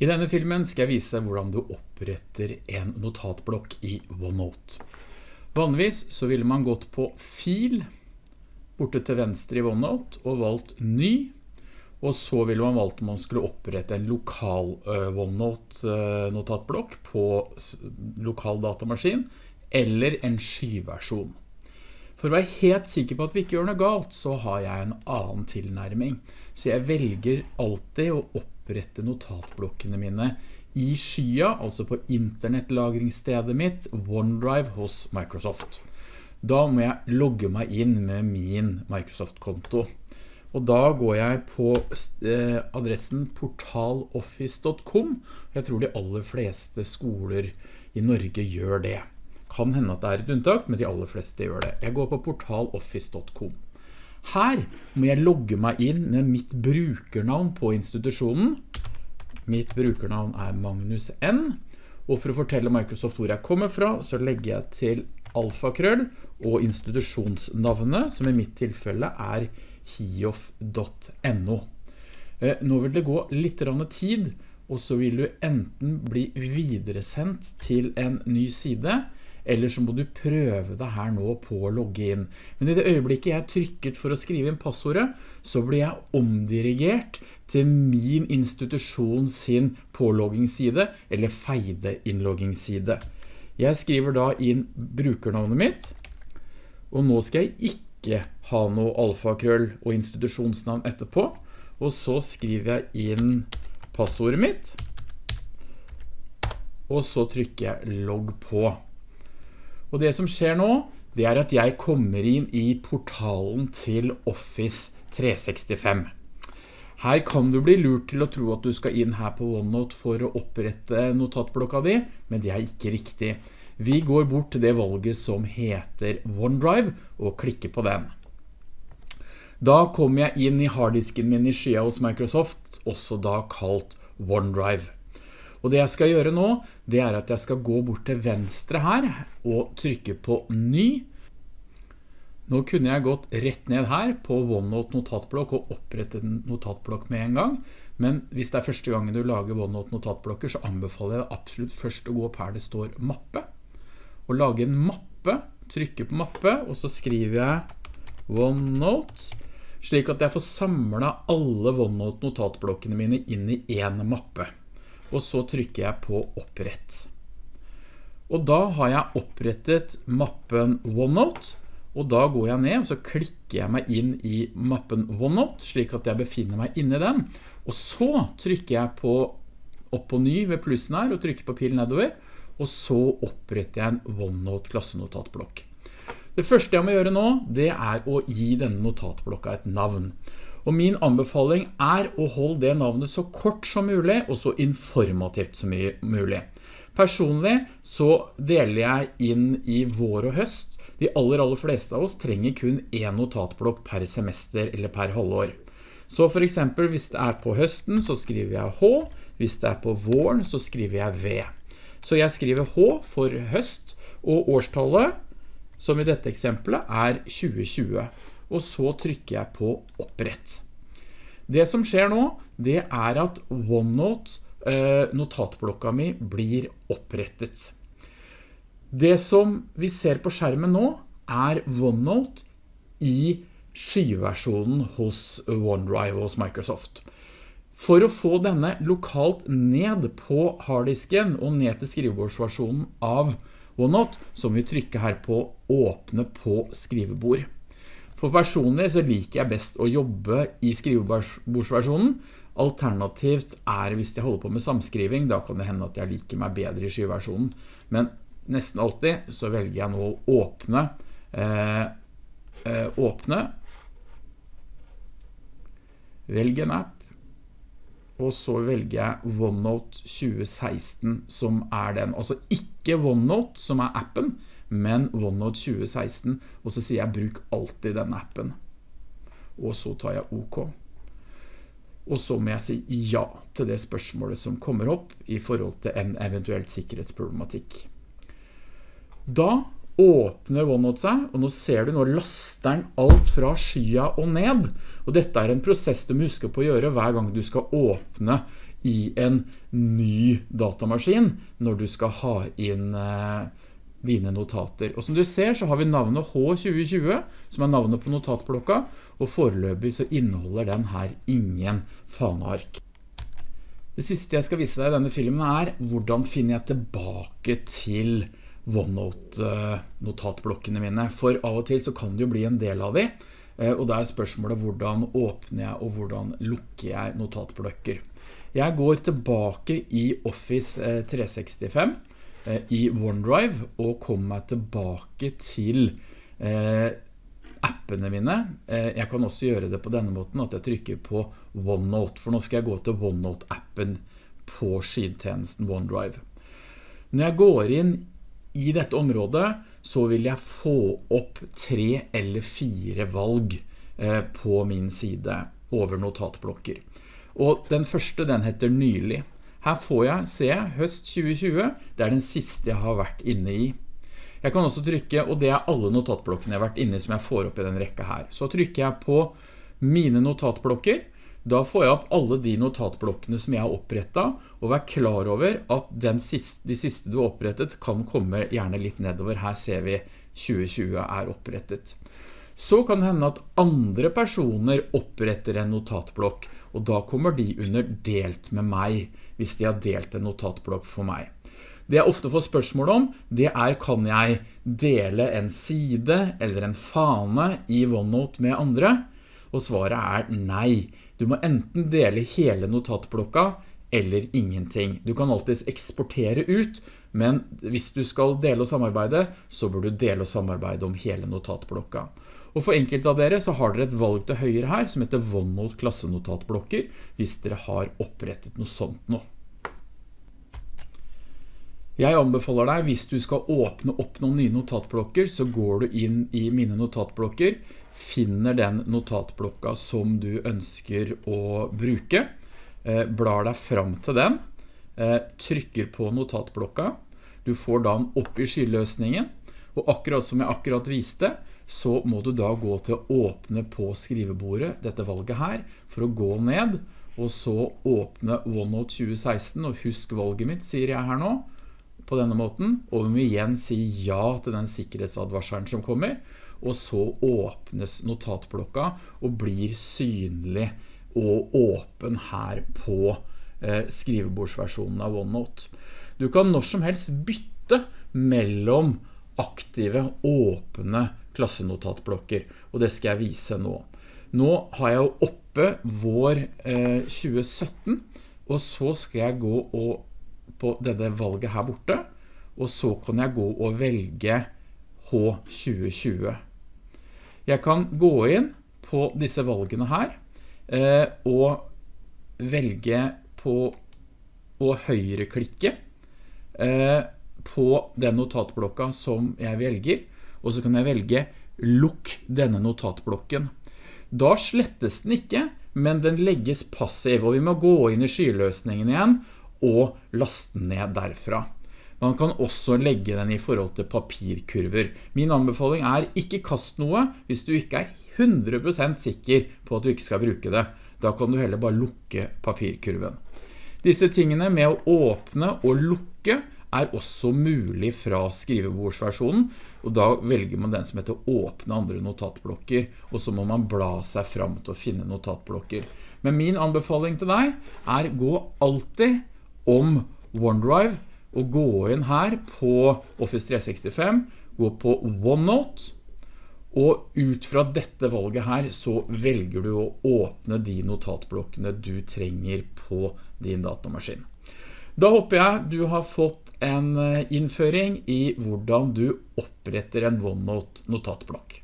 I denne filmen skal jeg vise hvordan du oppretter en notatblokk i OneNote. Vanligvis så ville man gått på fil, borte til venstre i OneNote, og valgt ny, og så ville man valgt om man skulle opprette en lokal uh, OneNote uh, notatblokk på lokal datamaskin, eller en skyversjon. For å være helt sikker på at vi ikke gjør noe galt, så har jeg en annen tilnærming. Så jeg velger alltid å opprette opprette notatblokkene mine i skya, altså på internettlagringsstedet mitt, OneDrive hos Microsoft. Da må jeg logge meg inn med min Microsoft-konto. Og da går jeg på eh, adressen portaloffice.com. Jeg tror de aller fleste skoler i Norge gjør det. Kan hende at det er et unntak, men de aller fleste gjør det. Jeg går på portaloffice.com. Her må jeg logge meg inn med mitt brukernavn på institusjonen. Mitt brukernavn er Magnus N. Og for å fortelle Microsoft hvor jeg kommer fra, så legger jeg til alfakrøll og institusjonsnavnet, som i mitt tilfelle er hiof.no. Eh, nå vil det gå litt tid, og så vil du enten bli videresendt til en ny side, eller så må du prøve det her nå på å logge inn. Men i det øyeblikket jeg trykket for å skrive inn passordet, så blir jeg omdirigert til min institusjon sin påloggingsside, eller feide innloggingsside. Jeg skriver da inn brukernavnet mitt, og nå skal jeg ikke ha noe alfakrøll og institusjonsnavn etterpå, og så skriver jeg inn passordet mitt, og så trykker jeg logg på. Og det som skjer nå, det er at jeg kommer inn i portalen til Office 365. Her kan du bli lurt til å tro at du skal inn her på OneNote for å opprette notatblokka di, men det er ikke riktig. Vi går bort til det valget som heter OneDrive og klikker på den. Da kommer jeg inn i harddisken min i skya hos Microsoft, også da kalt OneDrive. Og det jeg skal gjøre nå, det er at jeg skal gå bort til venstre her og trykke på ny. Nå kunne jeg gått rett ned her på OneNote notatblokk og opprette en notatblokk med en gang. Men hvis det er første gangen du lager OneNote notatblokker, så anbefaler jeg absolutt først å gå opp her det står mappe. Og lage en mappe, trykke på mappe, og så skriver jeg OneNote, slik at jeg får samlet alle OneNote notatblokkene mine inn i en mappe og så trykker jeg på opprett. Og da har jeg opprettet mappen OneNote, og da går jeg ned og så klikker jeg meg inn i mappen OneNote, slik at jeg befinner meg inne i den. Og så trykker jeg på opp på ny ved plussen her og trykker på pilen nedover, og så oppretter jeg en OneNote klassenotatblokk. Det første jeg må gjøre nå, det er å gi denne notatblokka et navn. Og min anbefaling er å holde det navnet så kort som mulig, og så informativt som mulig. Personlig så deler jeg inn i vår og høst. De aller, aller fleste av oss trenger kun en notatblokk per semester eller per halvår. Så for eksempel hvis det er på høsten så skriver jeg H, hvis det er på våren så skriver jeg V. Så jeg skriver H for høst, og årstallet, som i dette eksempelet, er 2020 og så trykker jeg på opprett. Det som skjer nå, det er at OneNote, eh, notatblokka mi, blir opprettet. Det som vi ser på skjermen nå, er OneNote i skyversjonen hos OneDrive hos Microsoft. For å få denne lokalt ned på harddisken og ned til skrivebordsversjonen av OneNote, så må vi trykke her på åpne på skrivebord. For personlig så liker jeg best å jobbe i skrivebordsversjonen. Alternativt er hvis jeg holder på med samskriving, da kan det hende at jeg liker meg bedre i skyversjonen. Men nesten alltid så velger jeg nå å åpne, eh, eh, åpne, velge en app, og så velger jeg OneNote 2016 som er den. Altså ikke OneNote som er appen, men OneNote 2016, og så sier jeg bruk alltid denne appen. Og så tar jeg OK. Og så må jeg si ja til det spørsmålet som kommer opp i forhold til en eventuelt sikkerhetsproblematikk. Da åpner OneNote seg, og nå ser du, nå laster den alt fra skya og ned. Og dette er en prosess du må huske på å gjøre hver gang du skal åpne i en ny datamaskin når du skal ha inn eh, dine notater. Og som du ser så har vi navnet H2020, som er navnet på notatblokka, og foreløpig så inneholder den her ingen faneark. Det siste jeg skal vise deg i denne filmen er hvordan finner jeg tilbake til OneNote-notatblokkene mine. For av og til så kan det jo bli en del av de, eh, og da er spørsmålet hvordan åpner jeg og hvordan lukker jeg notatblokker. Jeg går tilbake i Office 365 eh, i OneDrive og komme meg tilbake til appene mine. Jeg kan også gjøre det på denne måten at jeg trykker på OneNote, for nå skal jeg gå til OneNote-appen på skidtjenesten OneDrive. Når jeg går inn i dette området så vil jeg få opp tre eller fire valg eh, på min side over notatblokker. Og den første den heter nylig. Her får jeg se høst 2020, det er den siste jeg har vært inne i. Jeg kan også trykke, og det er alle notatblokkene jeg har vært inne i som jeg får opp i den rekka her. Så trykker jeg på mine notatblokker, da får jeg opp alle de notatblokkene som jeg har opprettet, og vær klar over at siste, de siste du har opprettet kan komme gjerne litt nedover. Her ser vi 2020 er opprettet. Så kan det hende at andre personer oppretter en notatblokk, og da kommer de under delt med meg, hvis de har delt en notatblokk for meg. Det jeg ofte får spørsmål om, det er kan jeg dele en side eller en fane i OneNote med andre? Og svaret er nei. Du må enten dele hele notatblokka eller ingenting. Du kan alltid eksportere ut, men hvis du skal dele og samarbeide, så bør du dele og samarbeide om hele notatblokka. Og for enkelte av dere så har dere et valg til høyre her som heter OneNote klassenotatblokker, hvis dere har opprettet noe sånt nå. Jeg anbefaler deg, hvis du skal åpne opp noen nye notatblokker, så går du inn i mine notatblokker, finner den notatblokka som du ønsker å bruke, eh, blar deg fram til den, eh, trykker på notatblokka, du får da den opp i skyløsningen, og akkurat som jeg akkurat viste, så må du da gå til å åpne på skrivebordet, dette valget her, for å gå ned, og så åpne OneNote 2016, og husk valget mitt, sier jeg her nå, på denne måten, og vi må igjen si ja til den sikkerhetsadvarselen som kommer, og så åpnes notatblokka og blir synlig og åpen her på eh, skrivebordsversjonen av OneNote. Du kan når som helst bytte mellom aktive, åpne klassenotatblokker, og det skal jeg vise nå. Nå har jeg jo oppe vår eh, 2017, og så skal jeg gå på denne valget her borte, og så kan jeg gå og velge H2020. Jeg kan gå inn på disse valgene her eh, og velge på å høyreklikke eh, på den notatblokka som jeg velger, og så kan jeg velge lukk denne notatblokken. Da slettes den ikke, men den legges passiv, og vi må gå inn i skyløsningen igjen og laste den ned derfra. Man kan også legge den i forhold til papirkurver. Min anbefaling er ikke kast noe hvis du ikke er 100% sikker på at du ikke skal bruke det. Da kan du heller bare lukke papirkurven. Disse tingene med å åpne og lukke er også mulig fra skrivebordsversjonen, og da velger man den som heter åpne andre notatblokker, og så må man bla seg fram til å finne notatblokker. Men min anbefaling til deg er gå alltid om OneDrive og gå inn her på Office 365, gå på OneNote, og ut fra dette valget her så velger du å åpne de notatblokkene du trenger på din datamaskin. Da håper jeg du har fått en eh, innføring i hvordan du oppretter en OneNote notatblokk.